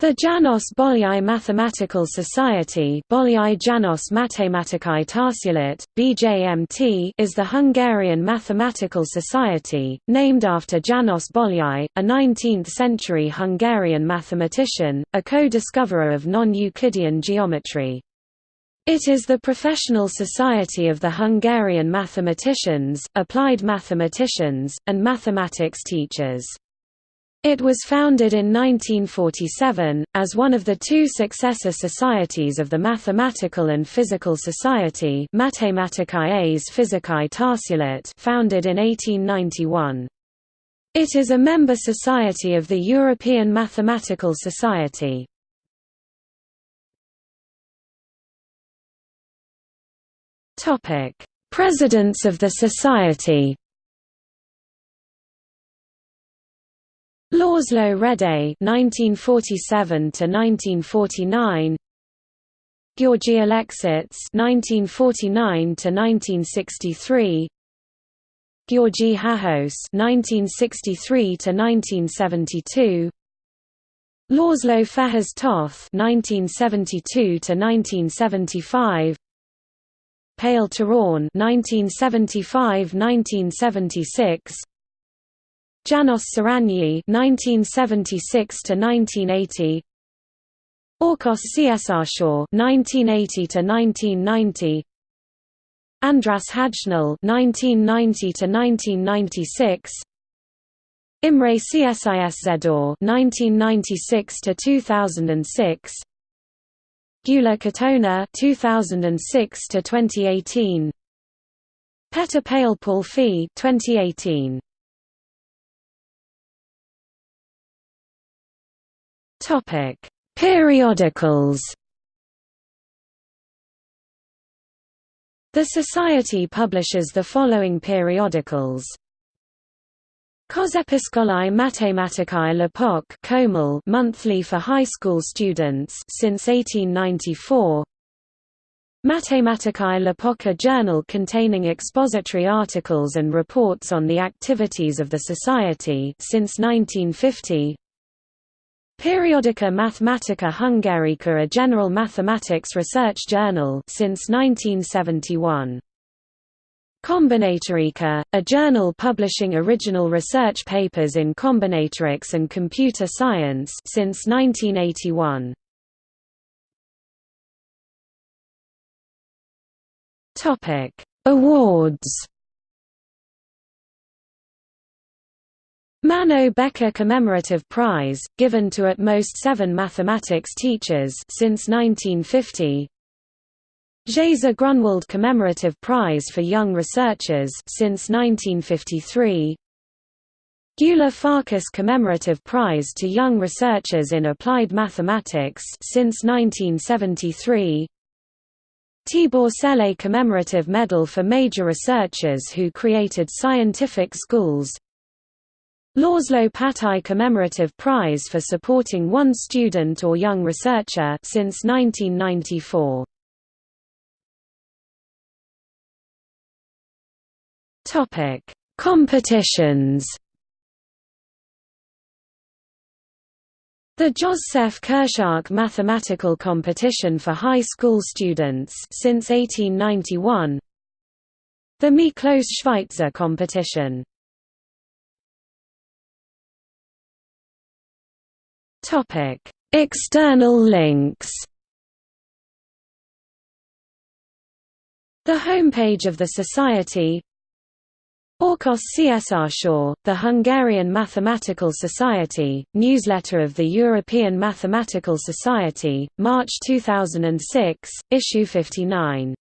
The Janos Bolyai Mathematical Society Bolyai Janos Matematikai Társulat, BJMT is the Hungarian mathematical society, named after Janos Bolyai, a 19th-century Hungarian mathematician, a co-discoverer of non-Euclidean geometry. It is the professional society of the Hungarian mathematicians, applied mathematicians, and mathematics teachers. It was founded in 1947, as one of the two successor societies of the Mathematical and Physical Society founded in 1891. It is a member society of the European Mathematical Society. Presidents of the Society László Rédei (1947–1949), György Alexits (1949–1963), György Hajós (1963–1972), László Fejes Toth (1972–1975), Pál Turán (1975–1976). Janos Surányi (1976–1980), Ákos Császár 1980–1990, András Hajnal (1990–1996), Imre Csiszár (1996–2006), Gyula Katona 2006 to 2018 Peter Pálfy 2018. Topic: Periodicals. The Society publishes the following periodicals. Kozepiskolai Matematikai Lapok monthly for high school students since 1894. Matematikai Lapok a journal containing expository articles and reports on the activities of the Society since 1950. Periodica Mathematica Hungarica a general mathematics research journal since 1971. Combinatorica, a journal publishing original research papers in combinatorics and computer science since 1981. Topic: Awards Mano Beke Commemorative Prize, given to at most seven mathematics teachers since 1950. Géza Grünwald Commemorative Prize for Young Researchers since 1953. Gyula Farkas Commemorative Prize to Young Researchers in Applied Mathematics since 1973. Tibor Szele Commemorative Medal for Major Researchers who created scientific schools Patai Commemorative Prize for supporting one student or young researcher since 1994. Topic: Competitions. The József Kürschák Mathematical Competition for High School Students since 1891. The Miklós Schweitzer Competition Topic: External links. The homepage of the Society Orkos Csr, Shaw, the Hungarian Mathematical Society, newsletter of the European Mathematical Society, March 2006, issue 59